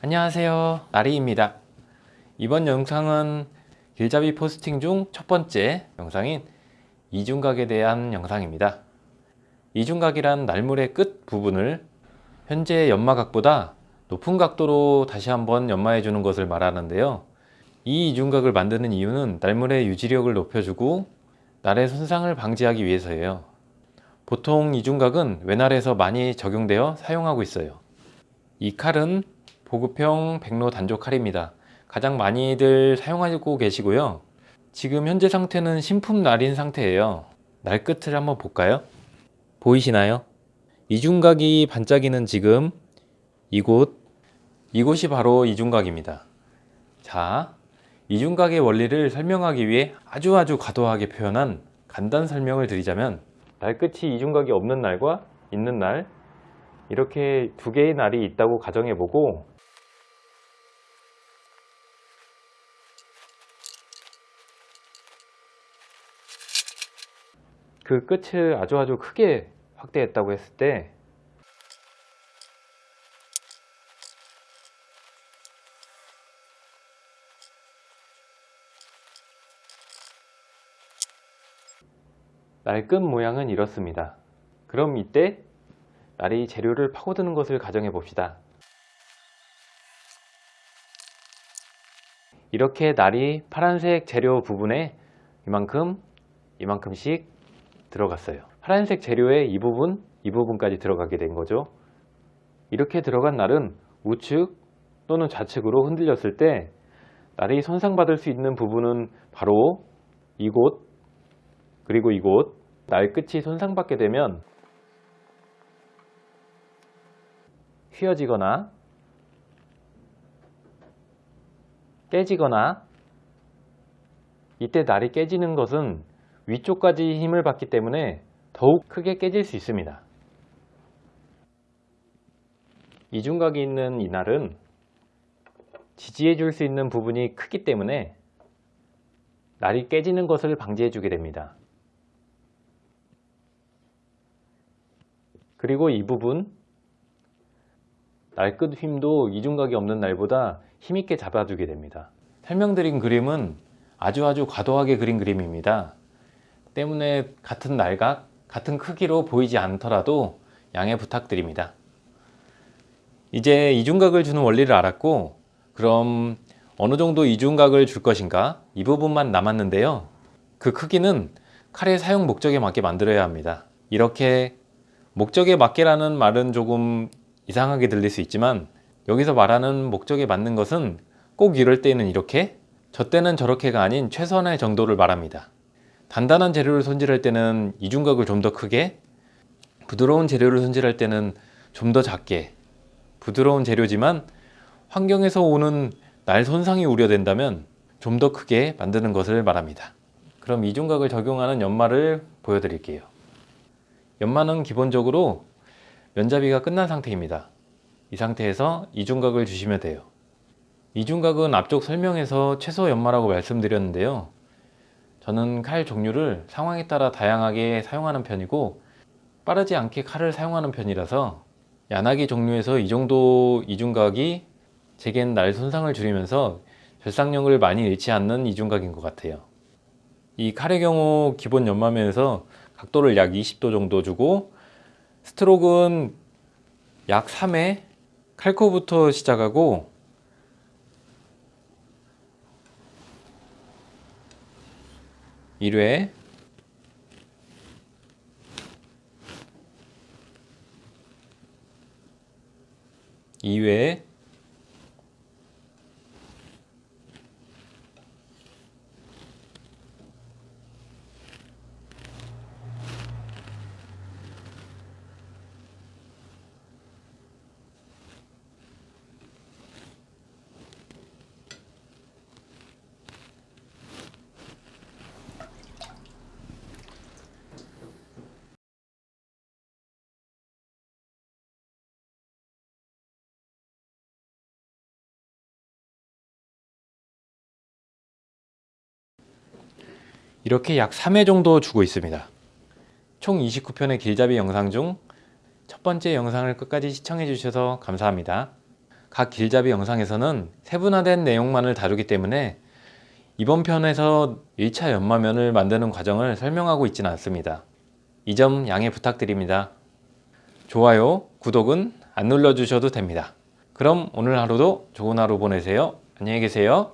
안녕하세요. 나리입니다. 이번 영상은 길잡이 포스팅 중 첫 번째 영상인 이중각에 대한 영상입니다. 이중각이란 날물의 끝 부분을 현재 연마각보다 높은 각도로 다시 한번 연마해 주는 것을 말하는데요. 이 이중각을 만드는 이유는 날물의 유지력을 높여주고 날의 손상을 방지하기 위해서예요. 보통 이중각은 외날에서 많이 적용되어 사용하고 있어요. 이 칼은 보급형 백로 단조 칼입니다. 가장 많이들 사용하고 계시고요. 지금 현재 상태는 신품 날인 상태예요. 날 끝을 한번 볼까요? 보이시나요? 이중각이 반짝이는 지금 이곳 이곳이 바로 이중각입니다. 자 이중각의 원리를 설명하기 위해 아주 아주 과도하게 표현한 간단 설명을 드리자면 날 끝이 이중각이 없는 날과 있는 날 이렇게 두 개의 날이 있다고 가정해 보고 그 끝을 아주 아주 크게 확대했다고 했을 때 날끝 모양은 이렇습니다. 그럼 이때 날이 재료를 파고드는 것을 가정해 봅시다. 이렇게 날이 파란색 재료 부분에 이만큼 이만큼씩 들어갔어요. 파란색 재료에 이 부분 이 부분까지 들어가게 된 거죠. 이렇게 들어간 날은 우측 또는 좌측으로 흔들렸을 때 날이 손상받을 수 있는 부분은 바로 이곳 그리고 이곳 날 끝이 손상받게 되면 휘어지거나 깨지거나 이때 날이 깨지는 것은 위쪽까지 힘을 받기 때문에 더욱 크게 깨질 수 있습니다. 이중각이 있는 이 날은 지지해 줄 수 있는 부분이 크기 때문에 날이 깨지는 것을 방지해 주게 됩니다. 그리고 이 부분 날 끝 힘도 이중각이 없는 날보다 힘있게 잡아주게 됩니다. 설명드린 그림은 아주 아주 과도하게 그린 그림입니다. 때문에 같은 날각, 같은 크기로 보이지 않더라도 양해 부탁드립니다. 이제 이중각을 주는 원리를 알았고 그럼 어느 정도 이중각을 줄 것인가 이 부분만 남았는데요. 그 크기는 칼의 사용 목적에 맞게 만들어야 합니다. 이렇게 목적에 맞게라는 말은 조금 이상하게 들릴 수 있지만 여기서 말하는 목적에 맞는 것은 꼭 이럴 때는 이렇게 저 때는 저렇게가 아닌 최선의 정도를 말합니다 단단한 재료를 손질할 때는 이중각을 좀 더 크게 부드러운 재료를 손질할 때는 좀 더 작게 부드러운 재료지만 환경에서 오는 날 손상이 우려된다면 좀 더 크게 만드는 것을 말합니다 그럼 이중각을 적용하는 연마를 보여드릴게요 연마는 기본적으로 면잡이가 끝난 상태입니다. 이 상태에서 이중각을 주시면 돼요. 이중각은 앞쪽 설명에서 최소 연마라고 말씀드렸는데요. 저는 칼 종류를 상황에 따라 다양하게 사용하는 편이고 빠르지 않게 칼을 사용하는 편이라서 야나기 종류에서 이 정도 이중각이 제겐 날 손상을 줄이면서 절상력을 많이 잃지 않는 이중각인 것 같아요. 이 칼의 경우 기본 연마면에서 각도를 약 20도 정도 주고 스트로크는 약 3회 칼코부터 시작하고 일회. 2회 이렇게 약 3회 정도 주고 있습니다. 총 29편의 길잡이 영상 중 첫 번째 영상을 끝까지 시청해 주셔서 감사합니다. 각 길잡이 영상에서는 세분화된 내용만을 다루기 때문에 이번 편에서 1차 연마면을 만드는 과정을 설명하고 있지는 않습니다. 이 점 양해 부탁드립니다. 좋아요, 구독은 안 눌러주셔도 됩니다. 그럼 오늘 하루도 좋은 하루 보내세요. 안녕히 계세요.